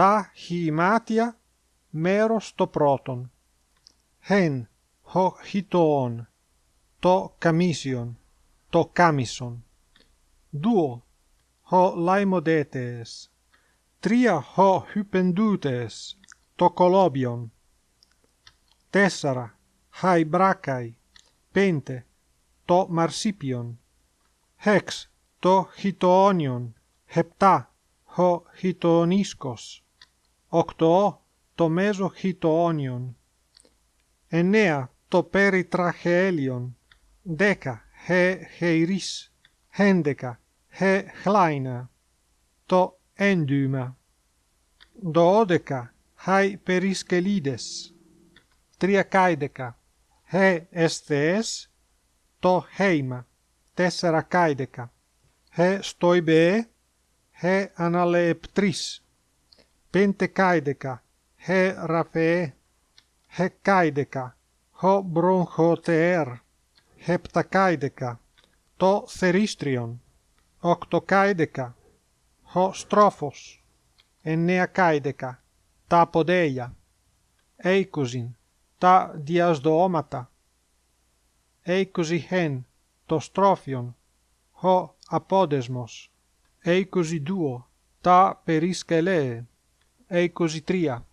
τα χημάτια μέρος το πρώτον χεν ho χιτοον το καμίσιον το κάμισον duo ho laimodétes τρία ho hypendutes το κολόμπιον τέσσερα χάι μπράκαι πέντε το μαρσίπιον χέξ το χιτοόνιον χεπτά ο χιτονίσκος, Οκτώ το μέσο χιτοόνιον, εννέα το περιτραχέλιον, δέκα χε χειρίς, χέντεκα χε χλάινα, το έντυμα, δώδεκα χαι περισκελίδες, τριακάιδεκα χε εσθεές, το χέιμα, τέσσερα κάιδεκα, χε στοϊμπέ, he αναλεεπτρίς, πέντε κάιδεκα, he ραφέ, he κάιδεκα, ho μπρογχοτεέρ, hepτακάιδεκα, το θερίστριον, οκτοκάιδεκα, ho στρόφος, εννεακάιδεκα, τα ποδέλια, είκοσιν, τα διασδοώματα, είκοσι το στρόφιον, ho απόδεσμος, είκοσι τα περισκελέ, είκοσι τρία,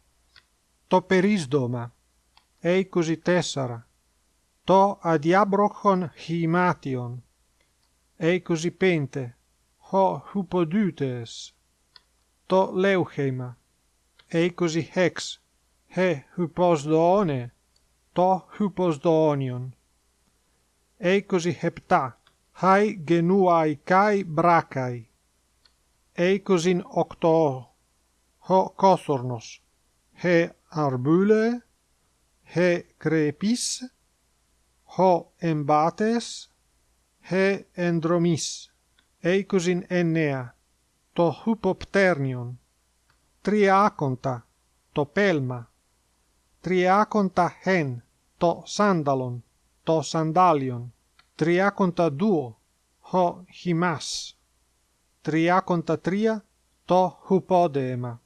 το περίσδομα, είκοσι τέσσερα, το αδιάμπροχον χημάτιον, είκοσι πέντε, ο χουποδούτες, το λέουχημα, είκοσι έξ, he hyposdoone, το hyposdoonion. Είκοσι επτά, χάι γενούαι καί μπράκαι είκοσιν οκτώ, ο κόθορνος, he αρμπούλε, he κρεπίς, ο εμπάτες, he ενδρομής, είκοσιν εννέα, το χουποπτέρνιον, τριάκοντα, το πέλμα, τριάκοντα χεν, το σάνταλον, το σαντάλιον, τριάκοντα δούο, ο χυμάς. 33 το hupodema